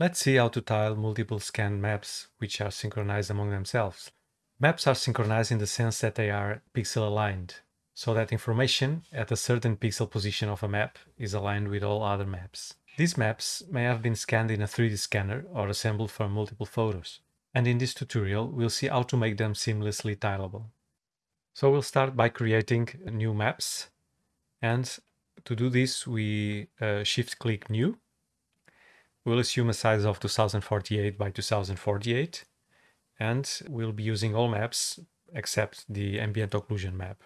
Let's see how to tile multiple scan maps which are synchronized among themselves. Maps are synchronized in the sense that they are pixel aligned, so that information at a certain pixel position of a map is aligned with all other maps. These maps may have been scanned in a 3D scanner or assembled from multiple photos. And in this tutorial, we'll see how to make them seamlessly tileable. So we'll start by creating new maps. And to do this, we uh, shift click new We'll assume a size of 2048 by 2048 and we'll be using all maps except the ambient occlusion map.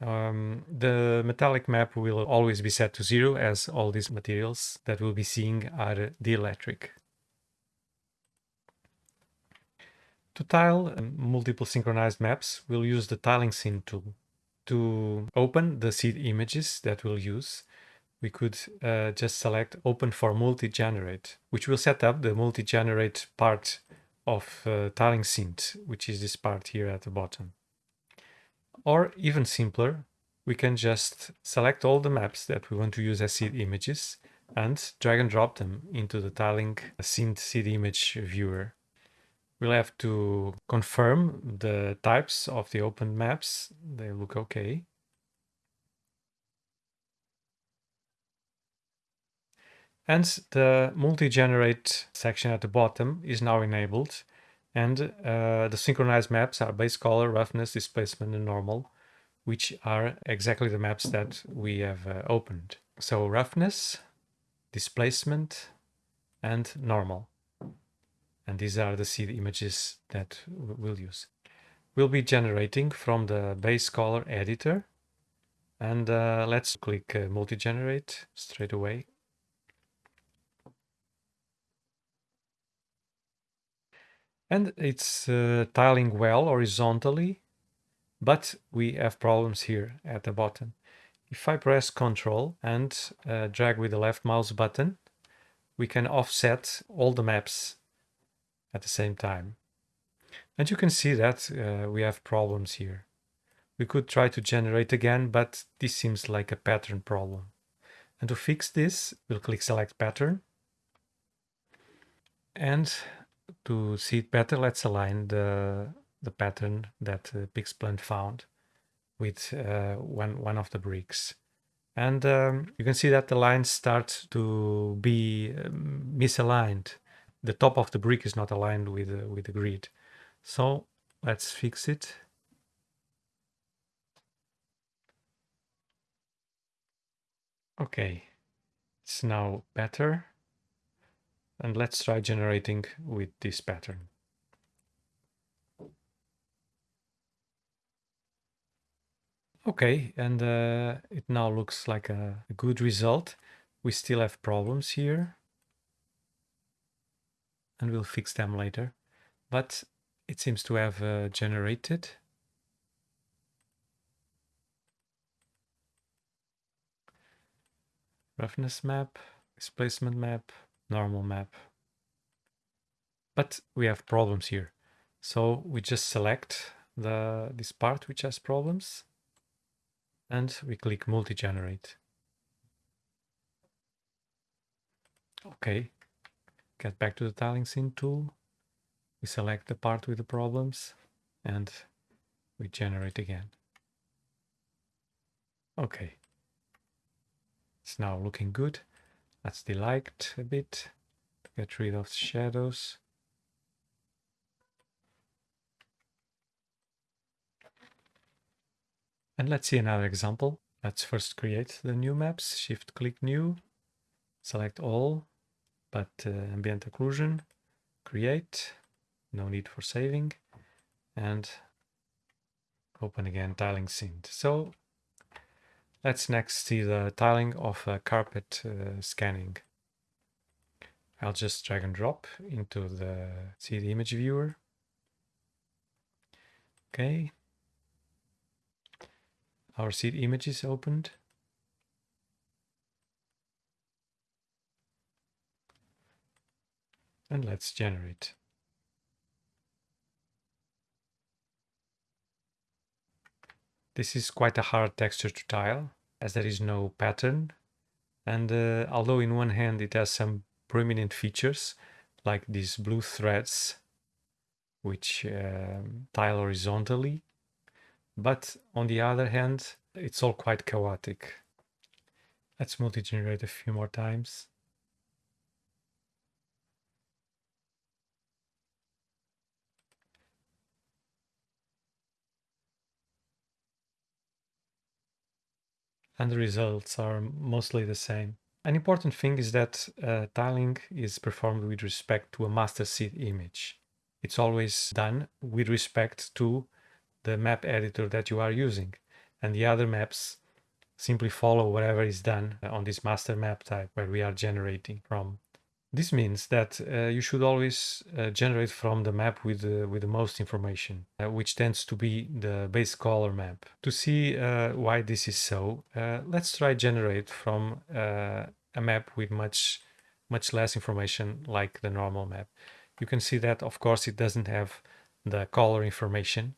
Um, the metallic map will always be set to zero as all these materials that we'll be seeing are dielectric. To tile um, multiple synchronized maps, we'll use the tiling scene tool. To open the seed images that we'll use, we could uh, just select open for multi-generate, which will set up the multi-generate part of uh, tiling scene, which is this part here at the bottom. Or even simpler, we can just select all the maps that we want to use as seed images and drag and drop them into the tiling scene seed image viewer. We'll have to confirm the types of the open maps. They look okay. And the multi-generate section at the bottom is now enabled. And uh, the synchronized maps are base color, roughness, displacement, and normal, which are exactly the maps that we have uh, opened. So roughness, displacement, and normal. And these are the seed images that we'll use. We'll be generating from the base color editor. And uh, let's click uh, multi-generate straight away. And it's uh, tiling well horizontally, but we have problems here at the bottom. If I press Ctrl and uh, drag with the left mouse button, we can offset all the maps at the same time. And you can see that uh, we have problems here. We could try to generate again, but this seems like a pattern problem. And to fix this, we'll click Select Pattern. And to see it better, let's align the, the pattern that uh, Pixplant found with uh, one, one of the bricks. And um, you can see that the lines start to be um, misaligned. The top of the brick is not aligned with, uh, with the grid. So let's fix it. Okay, it's now better. And let's try generating with this pattern. Okay, and uh, it now looks like a, a good result. We still have problems here. And we'll fix them later. But it seems to have uh, generated. Roughness map, displacement map, normal map. But we have problems here. So we just select the this part which has problems and we click multi-generate. Okay, get back to the tiling scene tool. We select the part with the problems and we generate again. Okay, it's now looking good. Let's delete a bit to get rid of shadows. And let's see another example. Let's first create the new maps. Shift click new, select all, but uh, ambient occlusion, create, no need for saving, and open again tiling scene. So Let's next see the tiling of a carpet uh, scanning. I'll just drag and drop into the see the image viewer. Okay. Our seed image is opened. And let's generate. This is quite a hard texture to tile as there is no pattern. And uh, although in one hand it has some prominent features like these blue threads which um, tile horizontally. But on the other hand, it's all quite chaotic. Let's multi-generate a few more times. And the results are mostly the same. An important thing is that uh, tiling is performed with respect to a master seed image. It's always done with respect to the map editor that you are using. And the other maps simply follow whatever is done on this master map type where we are generating from. This means that uh, you should always uh, generate from the map with, with the most information, uh, which tends to be the base color map. To see uh, why this is so, uh, let's try generate from a map with much, much less information like the normal map. You can see that, of course, it doesn't have the color information.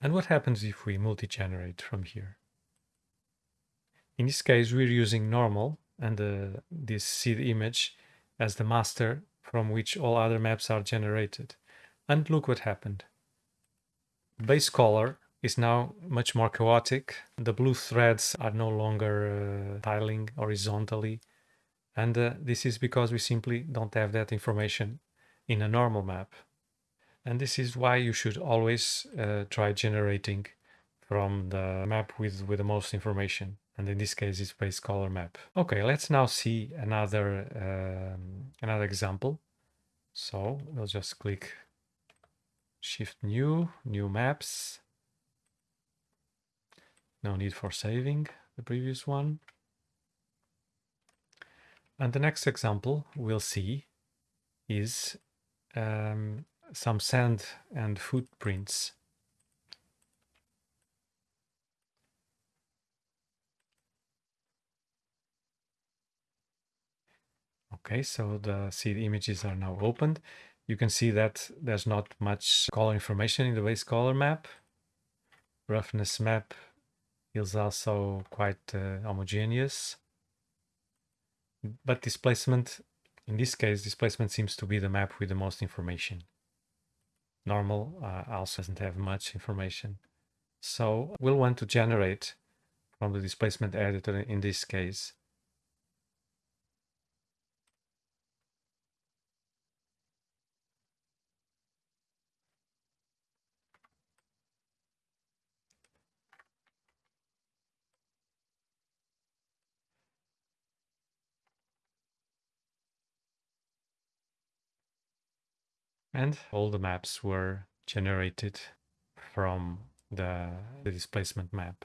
And what happens if we multi-generate from here? In this case, we're using normal and uh, this seed image as the master from which all other maps are generated. And look what happened. Base color is now much more chaotic. The blue threads are no longer uh, tiling horizontally. And uh, this is because we simply don't have that information in a normal map. And this is why you should always uh, try generating from the map with, with the most information and in this case it's base color map. Okay, let's now see another um, another example. So we'll just click Shift New, New Maps. No need for saving the previous one. And the next example we'll see is um, some sand and footprints Okay, so the seed images are now opened. You can see that there's not much color information in the base color map. Roughness map is also quite uh, homogeneous. But displacement, in this case, displacement seems to be the map with the most information. Normal uh, also doesn't have much information. So we'll want to generate from the displacement editor in this case And all the maps were generated from the, the displacement map.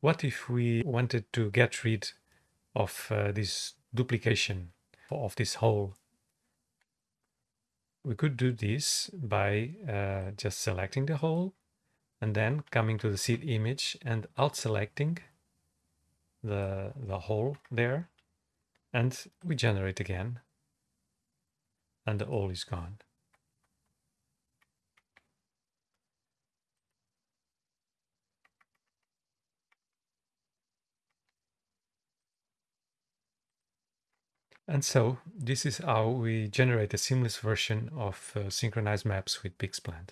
What if we wanted to get rid of uh, this duplication of this hole? We could do this by uh, just selecting the hole and then coming to the seed image and out selecting the, the hole there and we generate again and the hole is gone. And so this is how we generate a seamless version of uh, synchronized maps with Pixplant.